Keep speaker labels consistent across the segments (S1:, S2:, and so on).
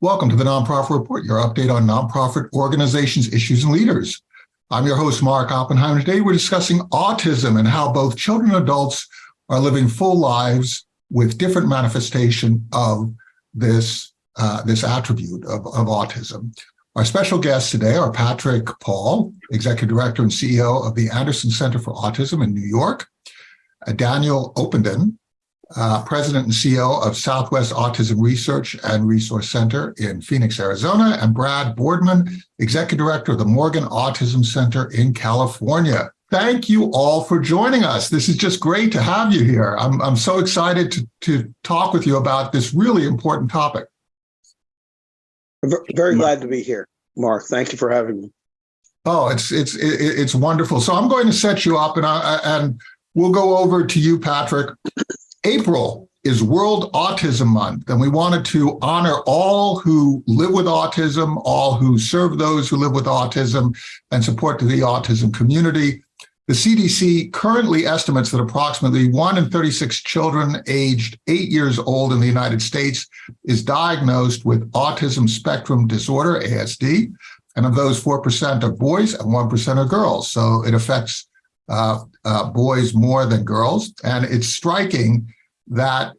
S1: Welcome to the Nonprofit Report, your update on nonprofit organizations, issues, and leaders. I'm your host, Mark Oppenheimer. Today, we're discussing autism and how both children and adults are living full lives with different manifestation of this, uh, this attribute of, of autism. Our special guests today are Patrick Paul, Executive Director and CEO of the Anderson Center for Autism in New York, uh, Daniel Openden, uh, President and CEO of Southwest Autism Research and Resource Center in Phoenix, Arizona, and Brad Boardman, Executive Director of the Morgan Autism Center in California. Thank you all for joining us. This is just great to have you here. I'm, I'm so excited to, to talk with you about this really important topic.
S2: Very glad to be here, Mark. Thank you for having me.
S1: Oh, it's it's it's wonderful. So I'm going to set you up, and I, and we'll go over to you, Patrick. April is World Autism Month, and we wanted to honor all who live with autism, all who serve those who live with autism, and support the autism community. The CDC currently estimates that approximately 1 in 36 children aged 8 years old in the United States is diagnosed with autism spectrum disorder, ASD, and of those 4% are boys and 1% are girls. So it affects uh, uh, boys more than girls. And it's striking that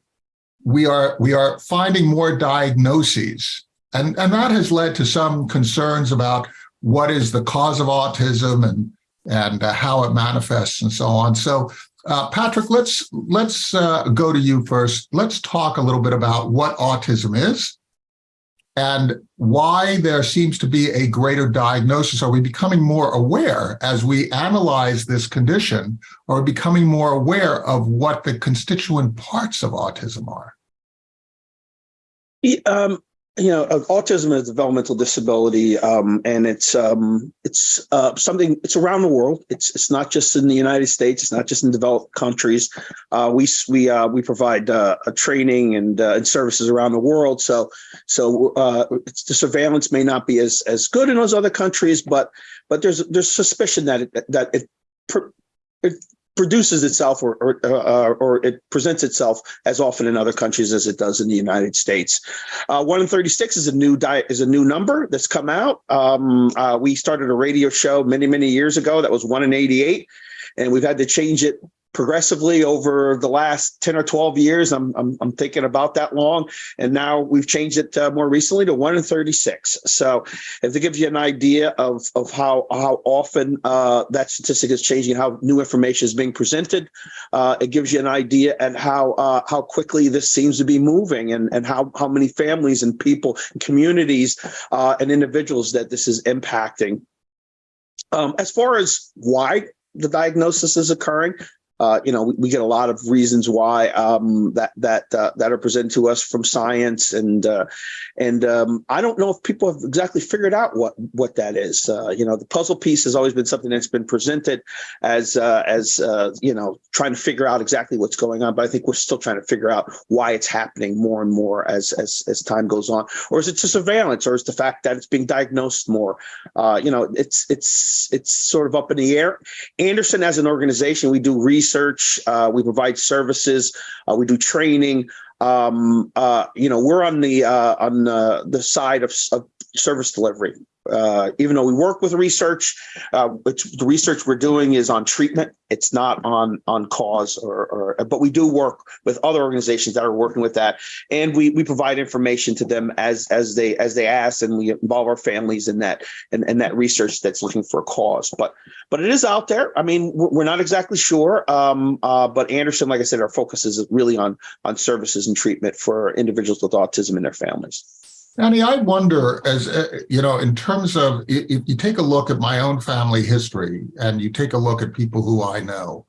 S1: we are we are finding more diagnoses. And, and that has led to some concerns about what is the cause of autism and, and uh, how it manifests and so on. So uh, Patrick, let's let's uh, go to you first. Let's talk a little bit about what autism is and why there seems to be a greater diagnosis. Are we becoming more aware as we analyze this condition? Are we becoming more aware of what the constituent parts of autism are?
S2: Um, you know, autism is a developmental disability, um, and it's um, it's uh, something. It's around the world. It's it's not just in the United States. It's not just in developed countries. Uh, we we uh, we provide uh, training and uh, and services around the world. So so uh, the surveillance may not be as as good in those other countries, but but there's there's suspicion that it, that it, it produces itself or or, uh, or it presents itself as often in other countries as it does in the United States. Uh, one in 36 is a new diet is a new number that's come out. Um, uh, we started a radio show many, many years ago that was one in 88 and we've had to change it progressively over the last 10 or 12 years. I'm, I'm, I'm thinking about that long. And now we've changed it uh, more recently to 1 in 36. So if it gives you an idea of, of how, how often uh, that statistic is changing, how new information is being presented, uh, it gives you an idea and how uh, how quickly this seems to be moving and, and how, how many families and people, and communities uh, and individuals that this is impacting. Um, as far as why the diagnosis is occurring, uh, you know, we, we, get a lot of reasons why um, that that uh, that are presented to us from science, and uh, and um, I don't know if people have exactly figured out what what that is. Uh, you know, the puzzle piece has always been something that's been presented as uh, as uh, you know, trying to figure out exactly what's going on. But I think we're still trying to figure out why it's happening more and more as as as time goes on. Or is it just surveillance, or is the fact that it's being diagnosed more? you know, it's it's it's sort of up in the air. Anderson, as an organization, we do research research. Uh, we provide services. Uh, we do training. Um, uh, you know, we're on the uh, on the, the side of, of service delivery uh, even though we work with research, uh, the research we're doing is on treatment. It's not on on cause, or, or, but we do work with other organizations that are working with that, and we we provide information to them as as they as they ask, and we involve our families in that and and that research that's looking for a cause. But but it is out there. I mean, we're not exactly sure. Um, uh, but Anderson, like I said, our focus is really on on services and treatment for individuals with autism and their families.
S1: Annie, I wonder, as uh, you know, in terms of if you take a look at my own family history and you take a look at people who I know,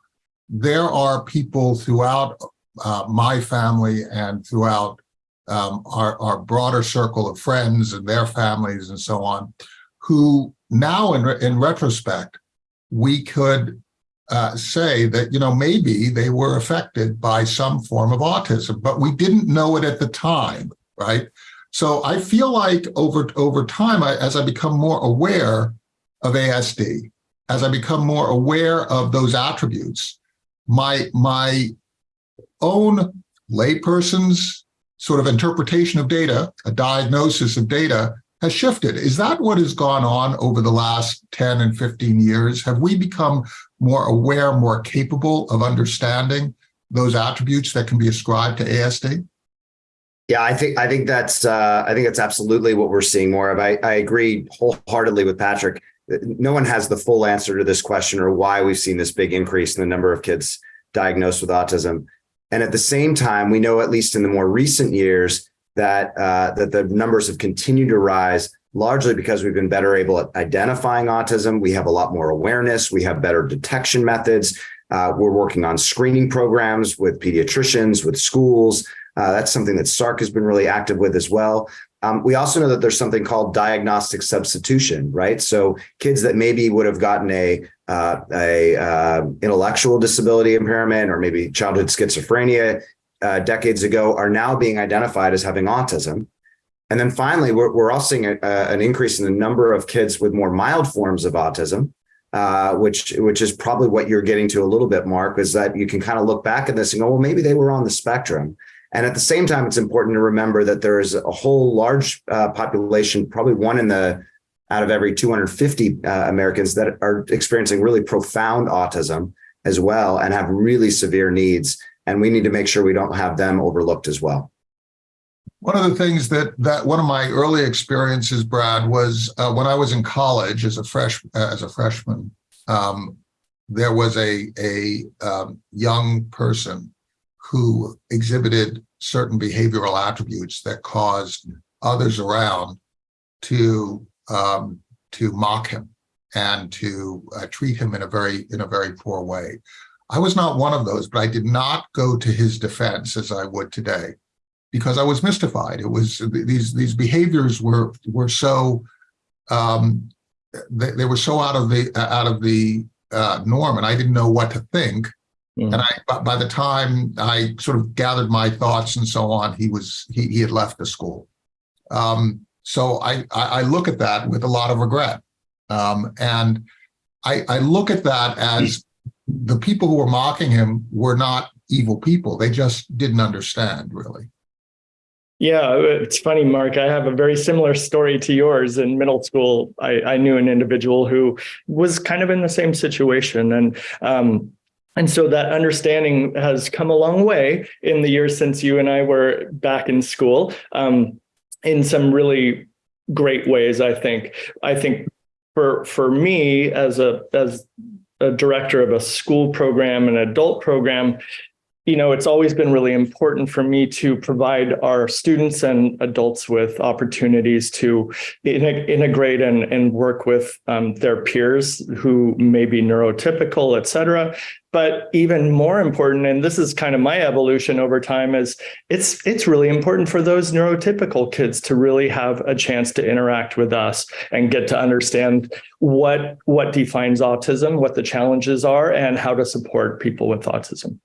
S1: there are people throughout uh, my family and throughout um, our, our broader circle of friends and their families and so on, who now in, in retrospect, we could uh, say that, you know, maybe they were affected by some form of autism, but we didn't know it at the time, right? So I feel like over, over time, I, as I become more aware of ASD, as I become more aware of those attributes, my, my own layperson's sort of interpretation of data, a diagnosis of data has shifted. Is that what has gone on over the last 10 and 15 years? Have we become more aware, more capable of understanding those attributes that can be ascribed to ASD?
S3: Yeah, I think I think that's uh, I think that's absolutely what we're seeing more of. I, I agree wholeheartedly with Patrick. No one has the full answer to this question or why we've seen this big increase in the number of kids diagnosed with autism. And at the same time, we know at least in the more recent years that uh, that the numbers have continued to rise largely because we've been better able at identifying autism. We have a lot more awareness. We have better detection methods. Uh, we're working on screening programs with pediatricians, with schools. Uh, that's something that SARRC has been really active with as well. Um, we also know that there's something called diagnostic substitution, right? So kids that maybe would have gotten a uh, a uh, intellectual disability impairment or maybe childhood schizophrenia uh, decades ago are now being identified as having autism. And then finally, we're, we're also seeing a, an increase in the number of kids with more mild forms of autism, uh, which which is probably what you're getting to a little bit, Mark, is that you can kind of look back at this and go, well, maybe they were on the spectrum. And at the same time, it's important to remember that there is a whole large uh, population, probably one in the out of every 250 uh, Americans that are experiencing really profound autism as well and have really severe needs. And we need to make sure we don't have them overlooked as well.
S1: One of the things that that one of my early experiences, Brad, was uh, when I was in college as a fresh uh, as a freshman. Um, there was a a um, young person who exhibited certain behavioral attributes that caused others around to um, to mock him and to uh, treat him in a very in a very poor way. I was not one of those, but I did not go to his defense as I would today because I was mystified. It was these these behaviors were were so um, they, they were so out of the out of the uh, norm, and I didn't know what to think. Mm. And I by the time I sort of gathered my thoughts and so on, he was he he had left the school. Um, so I I look at that with a lot of regret, um, and I I look at that as the people who were mocking him were not evil people. They just didn't understand really.
S4: Yeah, it's funny, Mark. I have a very similar story to yours. In middle school, I, I knew an individual who was kind of in the same situation. And um, and so that understanding has come a long way in the years since you and I were back in school um, in some really great ways, I think. I think for for me as a as a director of a school program, an adult program, you know, it's always been really important for me to provide our students and adults with opportunities to integrate and, and work with um, their peers who may be neurotypical, et cetera. But even more important, and this is kind of my evolution over time, is it's it's really important for those neurotypical kids to really have a chance to interact with us and get to understand what what defines autism, what the challenges are, and how to support people with autism.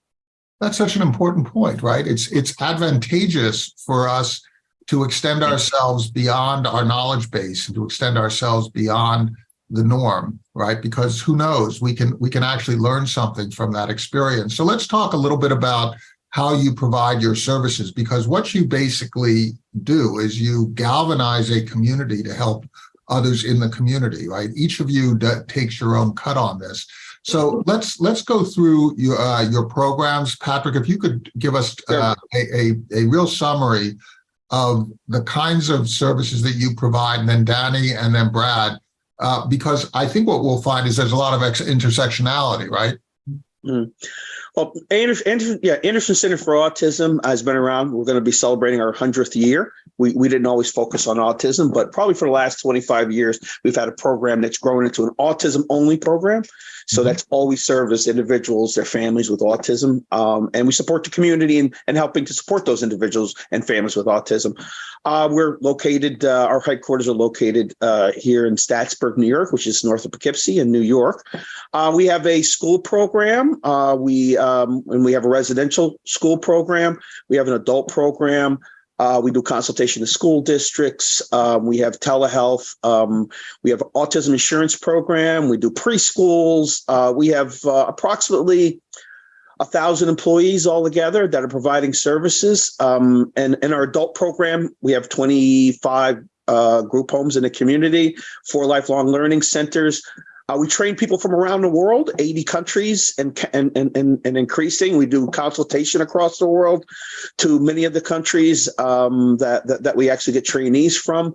S1: That's such an important point, right? It's it's advantageous for us to extend ourselves beyond our knowledge base and to extend ourselves beyond the norm, right? Because who knows, we can we can actually learn something from that experience. So let's talk a little bit about how you provide your services because what you basically do is you galvanize a community to help others in the community, right? Each of you takes your own cut on this. So let's let's go through your uh, your programs, Patrick. If you could give us uh, a, a, a real summary of the kinds of services that you provide, and then Danny, and then Brad, uh, because I think what we'll find is there's a lot of intersectionality, right?
S2: Mm. Well, Anderson, Anderson, yeah, Anderson Center for Autism has been around. We're going to be celebrating our 100th year. We, we didn't always focus on autism, but probably for the last 25 years, we've had a program that's grown into an autism only program. So mm-hmm. that's always served as individuals, their families with autism. Um, and we support the community and, and helping to support those individuals and families with autism. Uh, we're located, uh, our headquarters are located uh, here in Staatsburg, New York, which is north of Poughkeepsie in New York. Uh, we have a school program. Uh, we um, and we have a residential school program. We have an adult program. Uh, we do consultation to school districts. Um, we have telehealth. Um, we have autism insurance program. We do preschools. We have approximately a thousand employees altogether that are providing services. Um, and in our adult program, we have 25 uh, group homes in the community, four lifelong learning centers. Uh, we train people from around the world, 80 countries and, and, and, and increasing. We do consultation across the world to many of the countries um, that, that, that we actually get trainees from.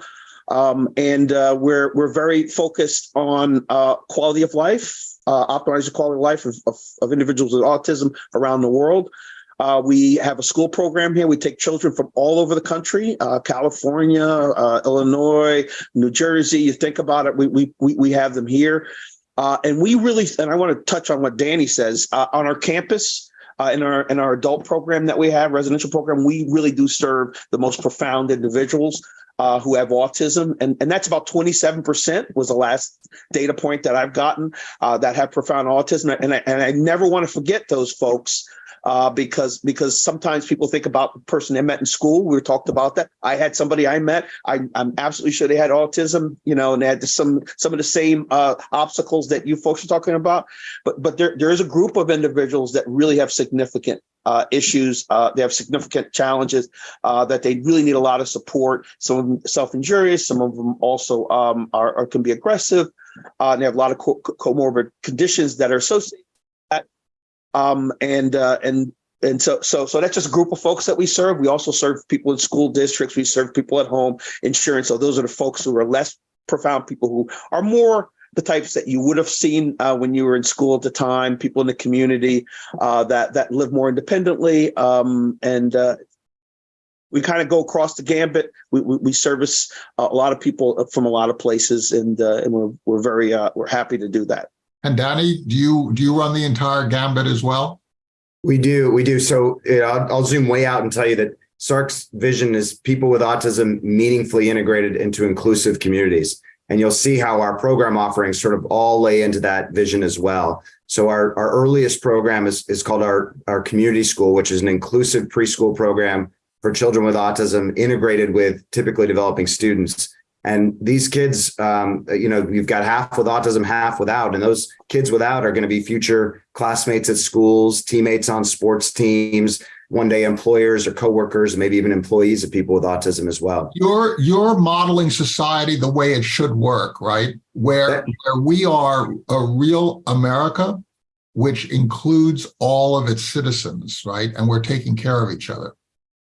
S2: Um, and uh, we're, we're very focused on uh, quality of life, uh, optimize the quality of life of, of, of individuals with autism around the world. Uh, we have a school program here. We take children from all over the country, uh, California, uh, Illinois, New Jersey. You think about it, we, we, we, have them here. Uh, and we really, and I want to touch on what Danny says, uh, on our campus, uh, in our in our adult program that we have, residential program, we really do serve the most profound individuals uh, who have autism, and and that's about twenty seven percent was the last data point that I've gotten uh, that have profound autism, and I, and I never want to forget those folks uh, because because sometimes people think about the person they met in school. We talked about that. I had somebody I met. I, I'm absolutely sure they had autism, you know, and they had some some of the same uh, obstacles that you folks are talking about. But but there there is a group of individuals that really have significant uh, issues. Uh, they have significant challenges uh, that they really need a lot of support. Some of them self-injurious. Some of them also um, are, are can be aggressive. Uh, they have a lot of co comorbid conditions that are associated um, and uh, and and so so so that's just a group of folks that we serve. We also serve people in school districts. We serve people at home, insurance. So those are the folks who are less profound, people who are more the types that you would have seen uh, when you were in school at the time. People in the community uh, that that live more independently, um, and uh, we kind of go across the gambit. We, we, we service a lot of people from a lot of places, and uh, and we're we're very uh, we're happy to do that.
S1: And Danny, do you do you run the entire gambit as well?
S3: We do, we do. So know, I'll, I'll zoom way out and tell you that SARRC's vision is people with autism meaningfully integrated into inclusive communities. And you'll see how our program offerings sort of all lay into that vision as well. So our, our earliest program is, is called our, our community school, which is an inclusive preschool program for children with autism integrated with typically developing students. And these kids, um, you know, you've got half with autism, half without, and those kids without are going to be future classmates at schools, teammates on sports teams, one day employers or coworkers, maybe even employees of people with autism as well.
S1: You're you're modeling society the way it should work, right? Where where we are a real America, which includes all of its citizens, right? And we're taking care of each other.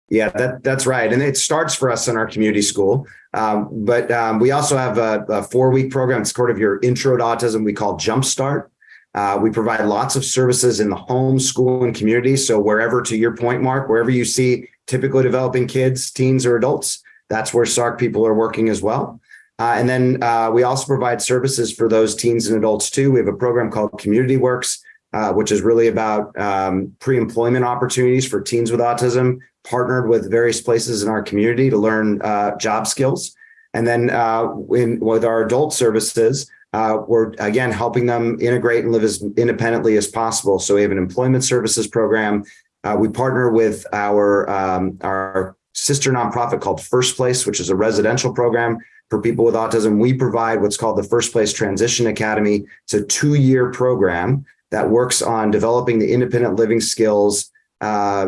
S3: Yeah, that, that's right. And it starts for us in our community school. Um, but um, we also have a, a four-week program. It's sort of your intro to autism we call Jumpstart. Uh, we provide lots of services in the home, school, and community. So wherever, to your point, Mark, wherever you see typically developing kids, teens, or adults, that's where SARRC people are working as well. Uh, and then uh, we also provide services for those teens and adults too. We have a program called Community Works, uh, which is really about um, pre-employment opportunities for teens with autism, partnered with various places in our community to learn uh, job skills. And then uh, in, with our adult services, uh, we're again helping them integrate and live as independently as possible. So we have an employment services program. Uh, we partner with our um, our sister nonprofit called First Place, which is a residential program for people with autism. We provide what's called the First Place Transition Academy. It's a two-year program that works on developing the independent living skills uh,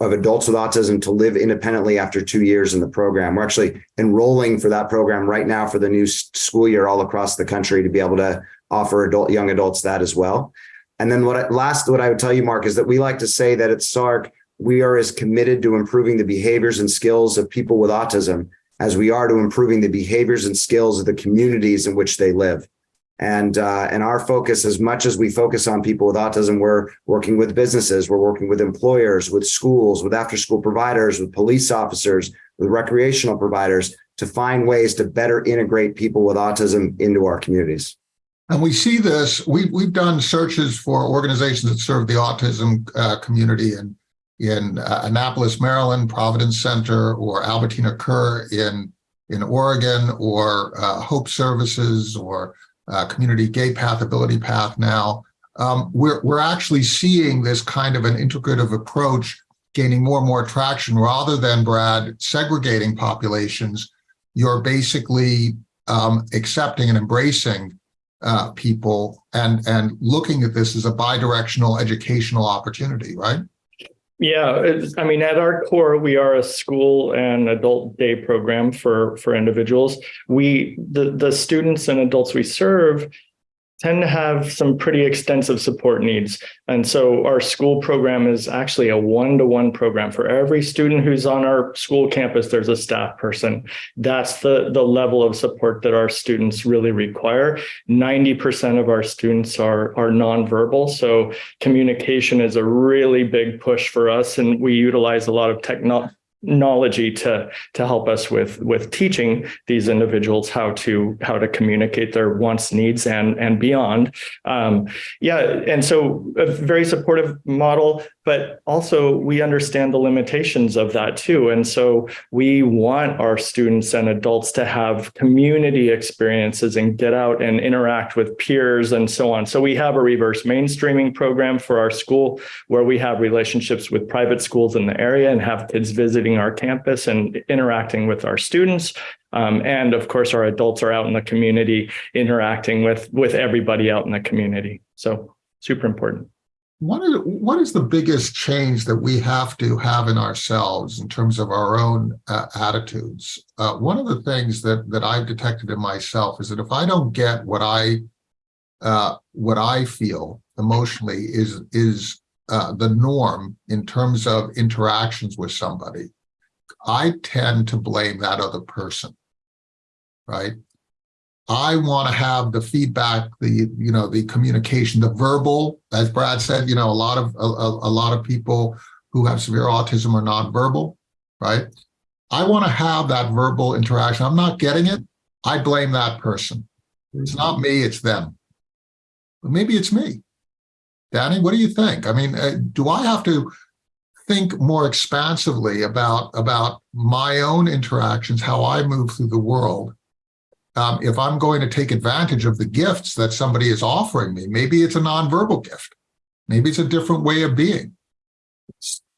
S3: of adults with autism to live independently after two years in the program. We're actually enrolling for that program right now for the new school year all across the country to be able to offer adult young adults that as well. And then what I, last what I would tell you, Mark, is that we like to say that at SARRC, we are as committed to improving the behaviors and skills of people with autism as we are to improving the behaviors and skills of the communities in which they live. And, uh, and our focus, as much as we focus on people with autism, we're working with businesses, we're working with employers, with schools, with after school providers, with police officers, with recreational providers to find ways to better integrate people with autism into our communities.
S1: And we see this, we, we've done searches for organizations that serve the autism uh, community in, in uh, Annapolis, Maryland, Providence Center, or Albertina Kerr in, in Oregon, or uh, Hope Services, or uh, community Gatepath, ability path now, um, we're, we're actually seeing this kind of an integrative approach gaining more and more traction rather than, Brad, segregating populations. You're basically um, accepting and embracing uh, people and and looking at this as a bidirectional educational opportunity, right?
S4: Yeah, I mean, at our core, we are a school and adult day program for for individuals. We the the students and adults we serve tend to have some pretty extensive support needs. And so our school program is actually a one-to-one program. For every student who's on our school campus, there's a staff person. That's the, the level of support that our students really require. 90% of our students are, are nonverbal. So communication is a really big push for us. And we utilize a lot of technology technology to to help us with with teaching these individuals how to how to communicate their wants needs and and beyond. Um yeah and so a very supportive model but also we understand the limitations of that too and so we want our students and adults to have community experiences and get out and interact with peers and so on so we have a reverse mainstreaming program for our school where we have relationships with private schools in the area and have kids visiting our campus and interacting with our students. Um, and of course, our adults are out in the community interacting with, with everybody out in the community. So super important.
S1: What is, what is the biggest change that we have to have in ourselves in terms of our own uh, attitudes? Uh, one of the things that that I've detected in myself is that if I don't get what I uh, what I feel emotionally is is uh, the norm in terms of interactions with somebody, I tend to blame that other person, right? I want to have the feedback, the, you know, the communication, the verbal, as Brad said, you know, a lot of, a, a lot of people who have severe autism are nonverbal, right? I want to have that verbal interaction. I'm not getting it. I blame that person. It's not me, it's them. But maybe it's me. Danny, what do you think? I mean, uh, do I have to think more expansively about about my own interactions, how I move through the world. Um, if I'm going to take advantage of the gifts that somebody is offering me, maybe it's a nonverbal gift. Maybe it's a different way of being.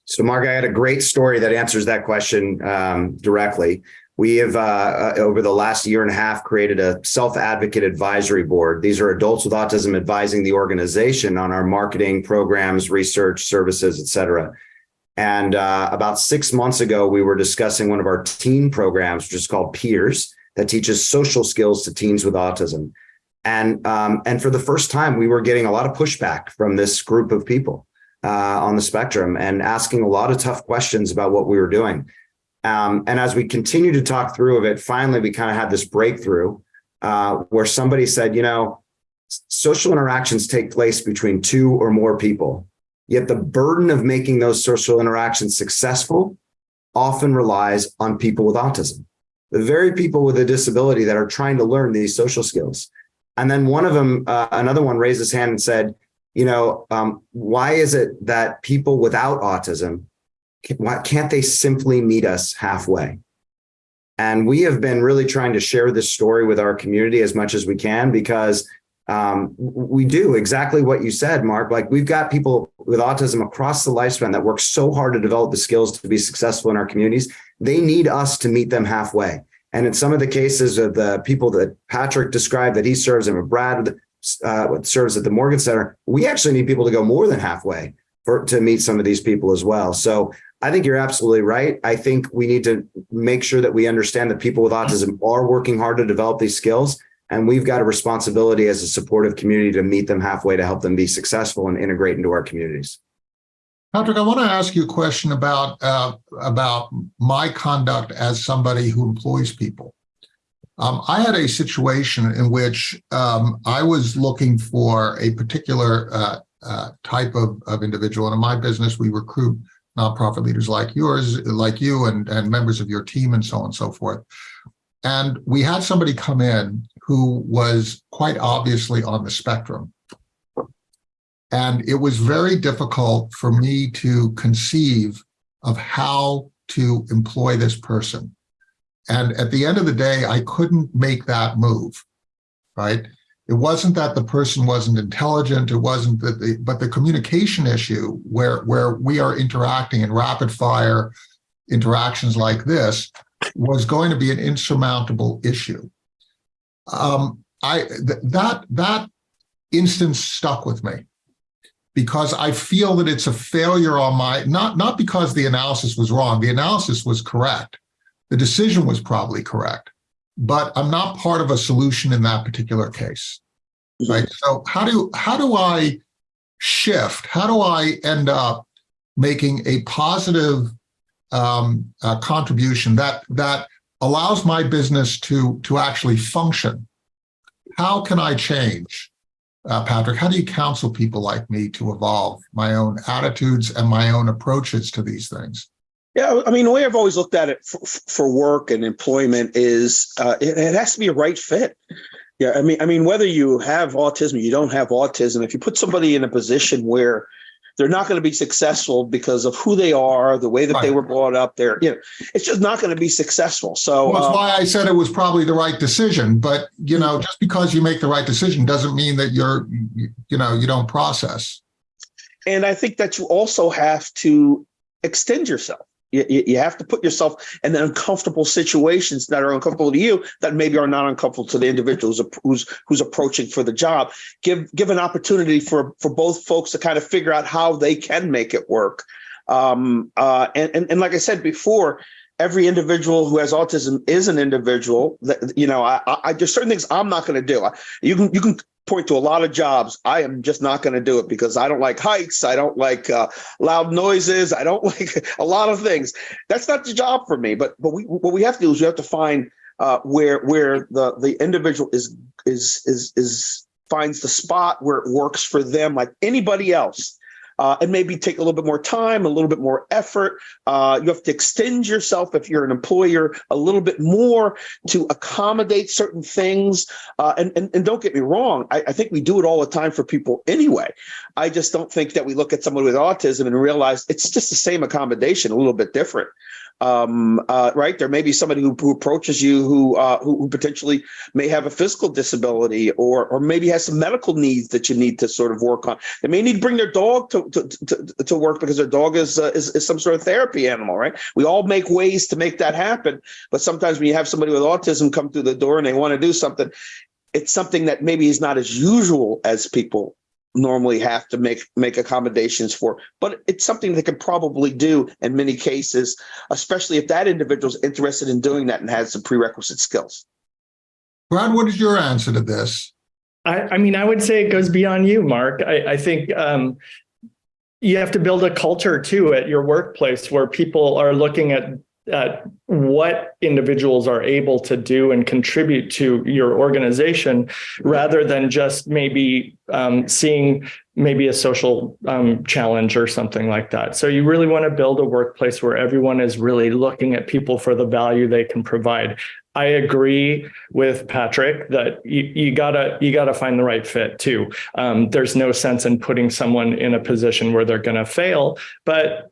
S3: So, Mark, I had a great story that answers that question um, directly. We have, uh, uh, over the last year and a half, created a self-advocate advisory board. These are adults with autism advising the organization on our marketing programs, research, services, et cetera. And uh, about six months ago, we were discussing one of our teen programs, which is called Peers, that teaches social skills to teens with autism. And, um, and for the first time, we were getting a lot of pushback from this group of people uh, on the spectrum and asking a lot of tough questions about what we were doing. Um, and as we continued to talk through of it, finally, we kind of had this breakthrough uh, where somebody said, you know, social interactions take place between two or more people. Yet the burden of making those social interactions successful often relies on people with autism, the very people with a disability that are trying to learn these social skills. And then one of them, uh, another one raised his hand and said, you know, um, why is it that people without autism, why can't they simply meet us halfway? And we have been really trying to share this story with our community as much as we can because um, we do exactly what you said, Mark. Like we've got people with autism across the lifespan that work so hard to develop the skills to be successful in our communities. They need us to meet them halfway. And in some of the cases of the people that Patrick described that he serves and Brad uh, serves at the Morgan Center, we actually need people to go more than halfway for to meet some of these people as well. So I think you're absolutely right. I think we need to make sure that we understand that people with autism are working hard to develop these skills and we've got a responsibility as a supportive community to meet them halfway to help them be successful and integrate into our communities.
S1: Patrick, I want to ask you a question about uh, about my conduct as somebody who employs people. Um, I had a situation in which um, I was looking for a particular uh, uh, type of, of individual. And in my business, we recruit nonprofit leaders like yours, like you, and, and members of your team, and so on and so forth. And we had somebody come in who was quite obviously on the spectrum. And it was very difficult for me to conceive of how to employ this person. And at the end of the day, I couldn't make that move, right? It wasn't that the person wasn't intelligent. It wasn't that the, but the communication issue where, where we are interacting in rapid fire interactions like this was going to be an insurmountable issue. Um, I th- that that instance stuck with me because I feel that it's a failure on my not not because the analysis was wrong. The analysis was correct. The decision was probably correct, but I'm not part of a solution in that particular case. Right. So how do how do I shift? How do I end up making a positive um, uh, contribution that that allows my business to to actually function? How can I change? Uh, Patrick, how do you counsel people like me to evolve my own attitudes and my own approaches to these things?
S2: Yeah, I mean, the way I've always looked at it for, for work and employment is uh, it, it has to be a right fit. Yeah, I mean, I mean, whether you have autism, you don't have autism, if you put somebody in a position where they're not going to be successful because of who they are, the way that they were brought up, there, you know, it's just not going to be successful. So,
S1: Well, that's
S2: uh,
S1: why I said it was probably the right decision. But you know, just because you make the right decision doesn't mean that you're, you, you know, you don't process.
S2: and I think that you also have to extend yourself. You, you, have to put yourself in uncomfortable situations that are uncomfortable to you that maybe are not uncomfortable to the individual who's, who's who's approaching for the job. Give give an opportunity for for both folks to kind of figure out how they can make it work. Um, uh, and, and and like I said before, every individual who has autism is an individual that you know I, I there's certain things I'm not going to do. You can you can point to a lot of jobs. I am just not going to do it because I don't like heights. I don't like uh, loud noises. I don't like a lot of things. That's not the job for me. But but we what we have to do is we have to find uh, where where the the individual is is is is finds the spot where it works for them, like anybody else. Uh, and maybe take a little bit more time, a little bit more effort. Uh, you have to extend yourself if you're an employer a little bit more to accommodate certain things. Uh, and, and and don't get me wrong, I, I think we do it all the time for people anyway. I just don't think that we look at someone with autism and realize it's just the same accommodation, a little bit different. Um, uh, right? There may be somebody who, who approaches you who, uh, who potentially may have a physical disability or or maybe has some medical needs that you need to sort of work on. They may need to bring their dog to to, to, to work because their dog is, uh, is is some sort of therapy animal, right? We all make ways to make that happen, but sometimes when you have somebody with autism come through the door and they want to do something, it's something that maybe is not as usual as people normally have to make make accommodations for but it's something they could probably do in many cases especially if that individual's interested in doing that and has some prerequisite skills
S1: Brad, what is your answer to this?
S4: I, I mean, I would say it goes beyond you, Mark. I, I think um, you have to build a culture too at your workplace where people are looking at at what individuals are able to do and contribute to your organization rather than just maybe um, seeing maybe a social um, challenge or something like that. So you really want to build a workplace where everyone is really looking at people for the value they can provide. I agree with Patrick that you, you gotta you gotta find the right fit too. Um, there's no sense in putting someone in a position where they're to fail, but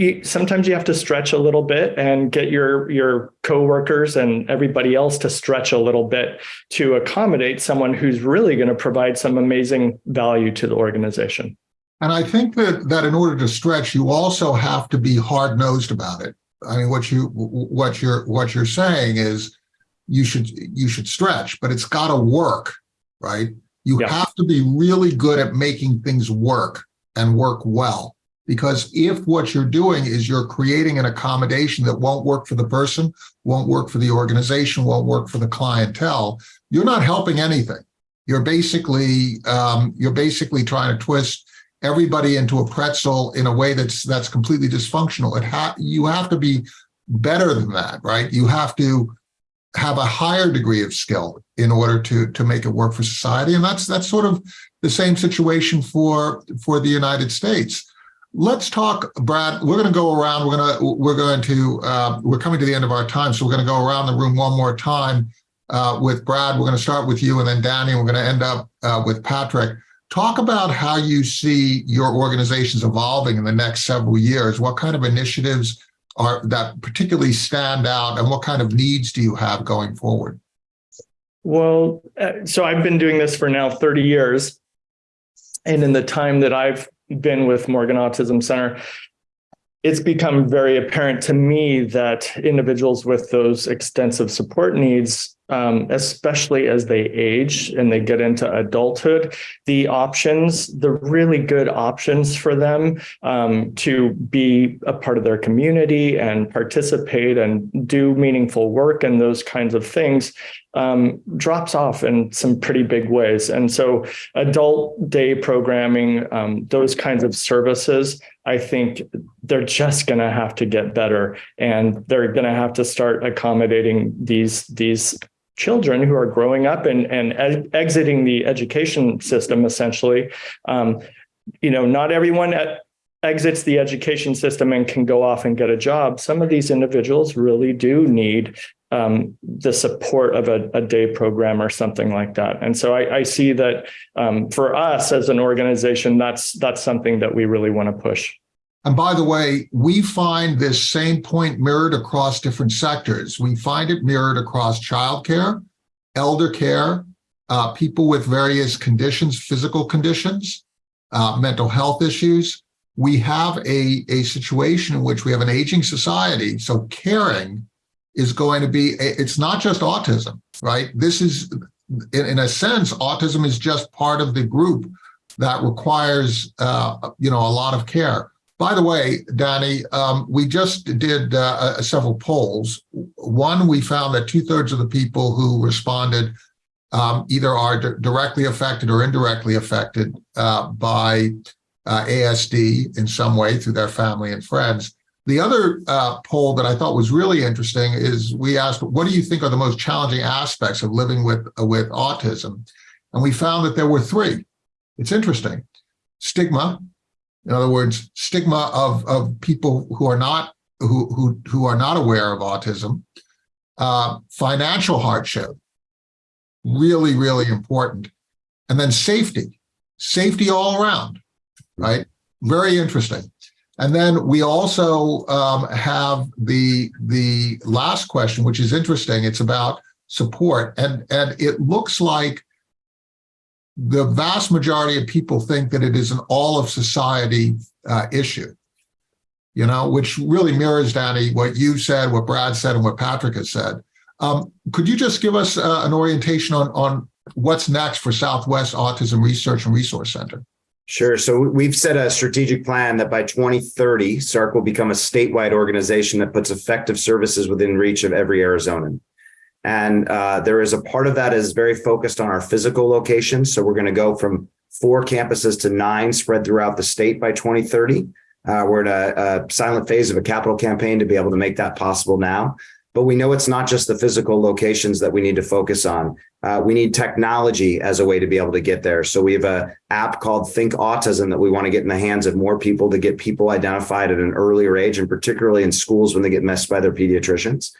S4: you, sometimes you have to stretch a little bit and get your your coworkers and everybody else to stretch a little bit to accommodate someone who's really going to provide some amazing value to the organization.
S1: And I think that that in order to stretch, you also have to be hard nosed about it. I mean, what you what you're what you're saying is you should you should stretch, but it's got to work, right? You
S4: Yeah.
S1: have to be really good at making things work and work well. Because if what you're doing is you're creating an accommodation that won't work for the person, won't work for the organization, won't work for the clientele, you're not helping anything. You're basically um, you're basically trying to twist everybody into a pretzel in a way that's that's completely dysfunctional. It ha- you have to be better than that, right? You have to have a higher degree of skill in order to to make it work for society, and that's that's sort of the same situation for for the United States. Let's talk, Brad. We're going to go around. We're going to we're going to uh, we're coming to the end of our time, so we're going to go around the room one more time uh, with Brad. We're going to start with you, and then Danny. We're going to end up uh, with Patrick. Talk about how you see your organizations evolving in the next several years. What kind of initiatives are that particularly stand out, and what kind of needs do you have going forward?
S4: Well, uh, so I've been doing this for now 30 years. And in the time that I've been with Morgan Autism Center, it's become very apparent to me that individuals with those extensive support needs, um, especially as they age and they get into adulthood, the options, the really good options for them um, to be a part of their community and participate and do meaningful work and those kinds of things um, drops off in some pretty big ways. And so adult day programming, um, those kinds of services, I think they're just going to have to get better and they're going to have to start accommodating these, these children who are growing up and, and exiting the education system, essentially. Um, you know, not everyone at, exits the education system and can go off and get a job. Some of these individuals really do need um, the support of a, a, day program or something like that. And so I, I see that um, for us as an organization, that's that's something that we really want to push.
S1: And by the way, we find this same point mirrored across different sectors. We find it mirrored across childcare, elder care, uh, people with various conditions, physical conditions, uh, mental health issues. We have a, a situation in which we have an aging society. So caring is going to be, it's not just autism, right? This is, in, a sense, autism is just part of the group that requires, uh, you know, a lot of care. By the way, Danny, um, we just did uh, uh, several polls. One, we found that two thirds of the people who responded um, either are directly affected or indirectly affected uh, by uh, ASD in some way through their family and friends. The other uh, poll that I thought was really interesting is we asked, what do you think are the most challenging aspects of living with, uh, with autism? And we found that there were three. It's interesting. Stigma, in other words, stigma of, of people who are not who, who, who are not aware of autism, uh, financial hardship, really, really important. And then safety, safety all around, right? Very interesting. And then we also um, have the the last question, which is interesting. It's about support, and and it looks like the vast majority of people think that it is an all of society uh, issue. You know, which really mirrors, Danny, what you said, what Brad said, and what Patrick has said. Um, could you just give us uh, an orientation on on what's next for Southwest Autism Research and Resource Center?
S3: Sure. So we've set a strategic plan that by 2030, SARRC will become a statewide organization that puts effective services within reach of every Arizonan. And uh, there is a part of that is very focused on our physical locations. So we're going to go from four campuses to nine spread throughout the state by 2030. Uh, we're in a, a silent phase of a capital campaign to be able to make that possible now. But we know it's not just the physical locations that we need to focus on. Uh, we need technology as a way to be able to get there. So we have a app called Think Autism that we want to get in the hands of more people to get people identified at an earlier age, and particularly in schools when they get messed by their pediatricians.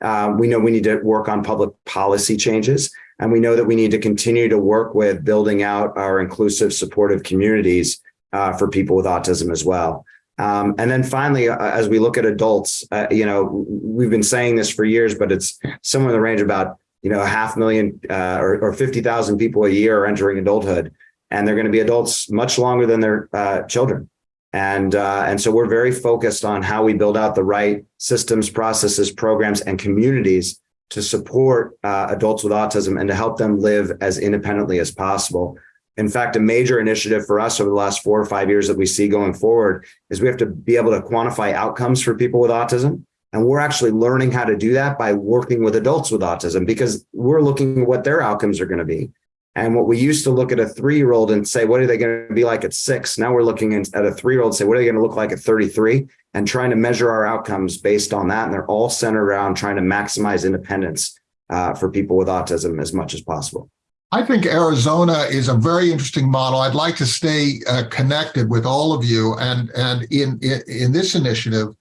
S3: Um, we know we need to work on public policy changes, and we know that we need to continue to work with building out our inclusive, supportive communities uh, for people with autism as well. Um, and then finally, uh, as we look at adults, uh, you know, we've been saying this for years, but it's somewhere in the range about, you know, a half million uh, or, or 50,000 people a year are entering adulthood. And they're going to be adults much longer than their uh, children. And, uh, and so we're very focused on how we build out the right systems, processes, programs, and communities to support uh, adults with autism and to help them live as independently as possible. In fact, a major initiative for us over the last four or five years that we see going forward is we have to be able to quantify outcomes for people with autism. And we're actually learning how to do that by working with adults with autism because we're looking at what their outcomes are going to be. And what we used to look at a three year old and say, what are they going to be like at six? Now we're looking at a three year old and say, what are they going to look like at 33? And trying to measure our outcomes based on that. And they're all centered around trying to maximize independence uh, for people with autism as much as possible.
S1: I think Arizona is a very interesting model. I'd like to stay uh, connected with all of you. And, and in, in, in this initiative,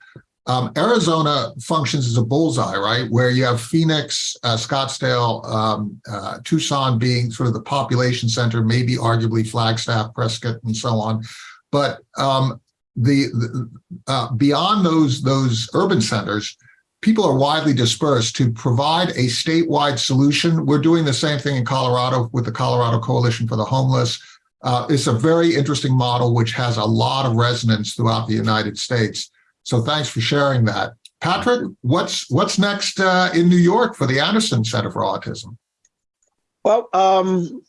S1: um, Arizona functions as a bullseye, right? Where you have Phoenix, uh, Scottsdale, um, uh, Tucson being sort of the population center, maybe arguably Flagstaff, Prescott, and so on. But um, the, the uh, beyond those those urban centers, people are widely dispersed to provide a statewide solution. We're doing the same thing in Colorado with the Colorado Coalition for the Homeless. Uh, it's a very interesting model, which has a lot of resonance throughout the United States. So thanks for sharing that. Patrick, what's what's next uh, in New York for the Anderson Center for Autism?
S2: Well, um,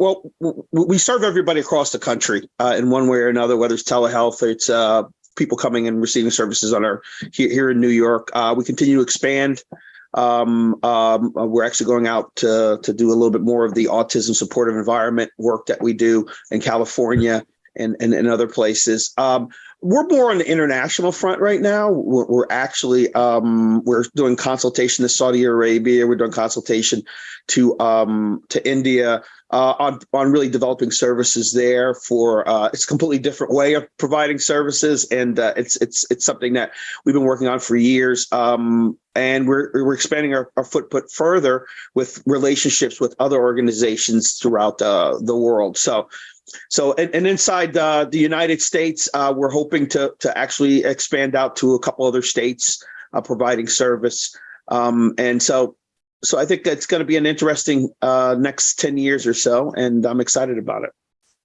S2: well, we serve everybody across the country uh, in one way or another, whether it's telehealth, it's uh, people coming and receiving services on our here, here in New York. Uh, we continue to expand. Um, um, uh, we're actually going out to to do a little bit more of the autism supportive environment work that we do in California and and, and other places. Um, we're more on the international front right now. We're, we're actually um, we're doing consultation to Saudi Arabia. We're doing consultation to um, to India uh, on on really developing services there. For uh, it's a completely different way of providing services, and uh, it's it's it's something that we've been working on for years. Um, and we're we're expanding our, our footprint further with relationships with other organizations throughout uh, the world. So. So and, and inside uh, the United States, uh, we're hoping to to actually expand out to a couple other states uh, providing service. Um, and so so I think that's going to be an interesting uh, next 10 years or so, and I'm excited about it.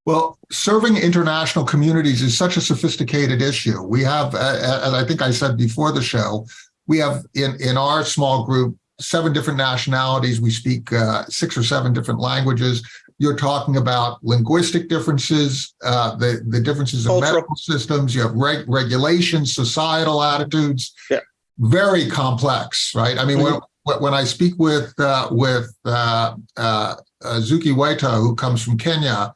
S1: Well, serving international communities is such a sophisticated issue. We have, as I think I said before the show, we have in, in our small group, seven different nationalities. We speak uh, six or seven different languages. You're talking about linguistic differences, uh, the, the differences in
S2: Cultural.
S1: medical systems. You have reg- regulations, societal attitudes.
S2: Yeah.
S1: Very complex, right? I mean, when, when when I speak with uh, with uh, uh, Zuki Waita, who comes from Kenya,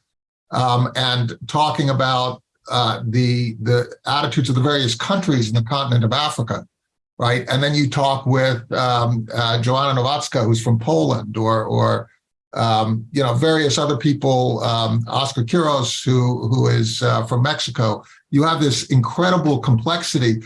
S1: um, and talking about uh, the the attitudes of the various countries in the continent of Africa, right? And then you talk with um, uh, Joanna Nowacka, who's from Poland, or or um, you know various other people, um, Oscar Quiros, who who is uh, from Mexico. You have this incredible complexity.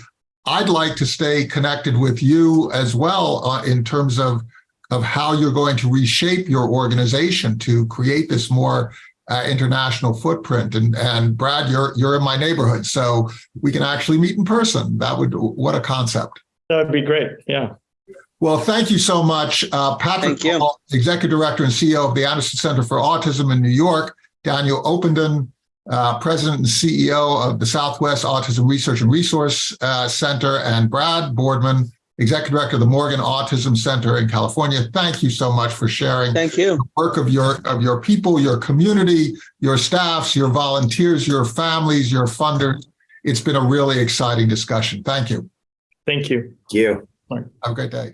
S1: I'd like to stay connected with you as well uh, in terms of of how you're going to reshape your organization to create this more uh, international footprint. And and Brad, you're you're in my neighborhood, so we can actually meet in person. That would what a concept.
S4: That would be great. Yeah.
S1: Well, thank you so much, uh, Patrick
S2: Thank.
S1: Paul, Executive Director and CEO of the Anderson Center for Autism in New York, Daniel Openden, uh, President and CEO of the Southwest Autism Research and Resource uh, Center, and Brad Boardman, Executive Director of the Morgan Autism Center in California. Thank you so much for sharing
S2: Thank you.
S1: the work of your of your people, your community, your staffs, your volunteers, your families, your funders. It's been a really exciting discussion. Thank you.
S4: Thank you.
S3: Thank you.
S1: Have a great day.